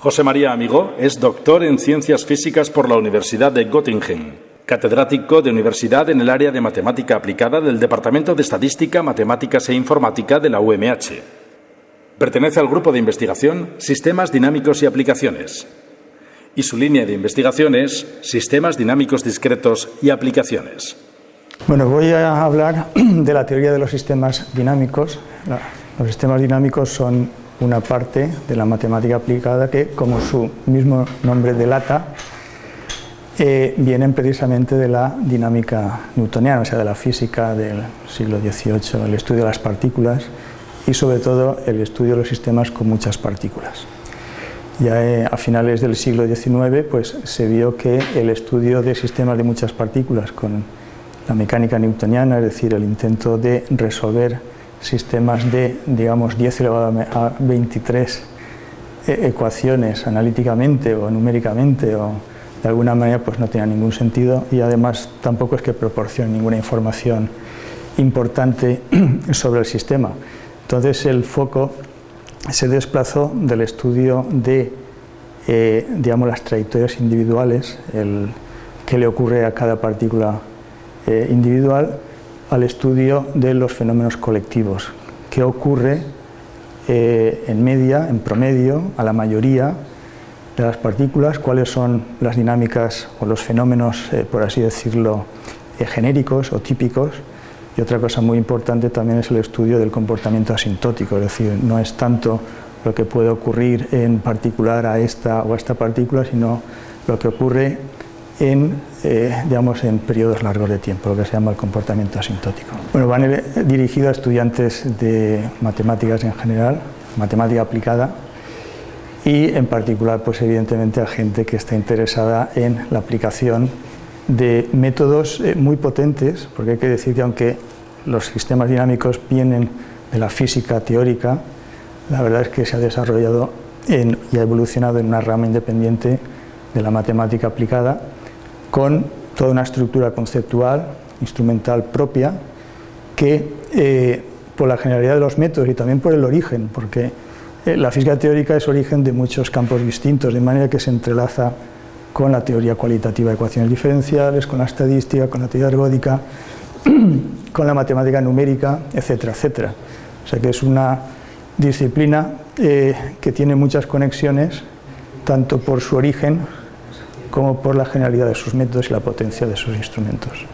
José María Amigo es doctor en Ciencias Físicas por la Universidad de Göttingen, catedrático de universidad en el área de matemática aplicada del Departamento de Estadística, Matemáticas e Informática de la UMH. Pertenece al grupo de investigación Sistemas Dinámicos y Aplicaciones. Y su línea de investigación es Sistemas Dinámicos Discretos y Aplicaciones. Bueno, voy a hablar de la teoría de los sistemas dinámicos. Los sistemas dinámicos son una parte de la matemática aplicada que, como su mismo nombre delata, eh, vienen precisamente de la dinámica newtoniana, o sea, de la física del siglo XVIII, el estudio de las partículas y sobre todo el estudio de los sistemas con muchas partículas. Ya eh, a finales del siglo XIX pues, se vio que el estudio de sistemas de muchas partículas con la mecánica newtoniana, es decir, el intento de resolver sistemas de, digamos, 10 elevado a 23 eh, ecuaciones analíticamente o numéricamente o de alguna manera pues no tenía ningún sentido y además tampoco es que proporcione ninguna información importante sobre el sistema. Entonces el foco se desplazó del estudio de eh, digamos, las trayectorias individuales, el qué le ocurre a cada partícula eh, individual, al estudio de los fenómenos colectivos, qué ocurre eh, en media, en promedio, a la mayoría de las partículas, cuáles son las dinámicas o los fenómenos, eh, por así decirlo, eh, genéricos o típicos. Y otra cosa muy importante también es el estudio del comportamiento asintótico, es decir, no es tanto lo que puede ocurrir en particular a esta o a esta partícula, sino lo que ocurre en, eh, digamos, en periodos largos de tiempo, lo que se llama el comportamiento asintótico. Bueno, van dirigido a estudiantes de matemáticas en general, matemática aplicada, y en particular, pues evidentemente a gente que está interesada en la aplicación de métodos eh, muy potentes, porque hay que decir que aunque los sistemas dinámicos vienen de la física teórica, la verdad es que se ha desarrollado y ha evolucionado en una rama independiente de la matemática aplicada con toda una estructura conceptual, instrumental propia, que eh, por la generalidad de los métodos y también por el origen, porque eh, la física teórica es origen de muchos campos distintos, de manera que se entrelaza con la teoría cualitativa de ecuaciones diferenciales, con la estadística, con la teoría ergódica, con la matemática numérica, etcétera, etcétera. O sea que es una disciplina eh, que tiene muchas conexiones, tanto por su origen como por la generalidad de sus métodos y la potencia de sus instrumentos.